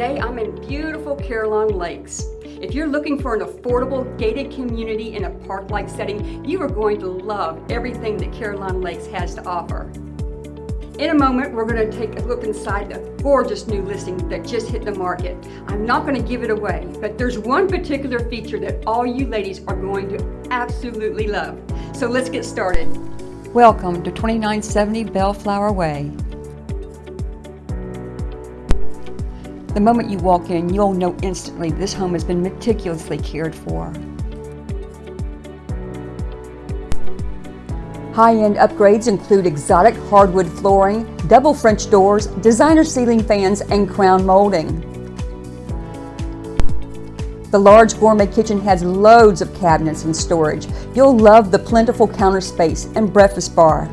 Today I'm in beautiful Carillon Lakes. If you're looking for an affordable gated community in a park-like setting, you are going to love everything that Carillon Lakes has to offer. In a moment, we're going to take a look inside the gorgeous new listing that just hit the market. I'm not going to give it away, but there's one particular feature that all you ladies are going to absolutely love. So let's get started. Welcome to 2970 Bellflower Way. The moment you walk in, you'll know instantly this home has been meticulously cared for. High-end upgrades include exotic hardwood flooring, double French doors, designer ceiling fans, and crown molding. The large gourmet kitchen has loads of cabinets and storage. You'll love the plentiful counter space and breakfast bar.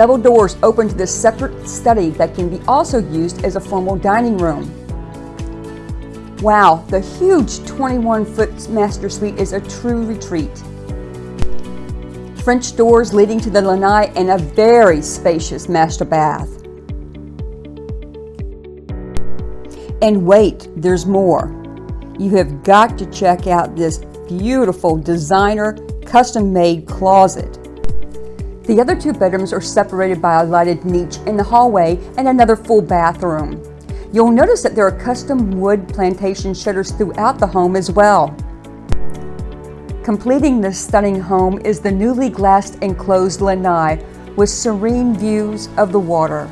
Double doors open to this separate study that can be also used as a formal dining room. Wow, the huge 21-foot master suite is a true retreat. French doors leading to the lanai and a very spacious master bath. And wait, there's more. You have got to check out this beautiful designer custom-made closet. The other two bedrooms are separated by a lighted niche in the hallway and another full bathroom. You'll notice that there are custom wood plantation shutters throughout the home as well. Completing this stunning home is the newly glassed enclosed lanai with serene views of the water.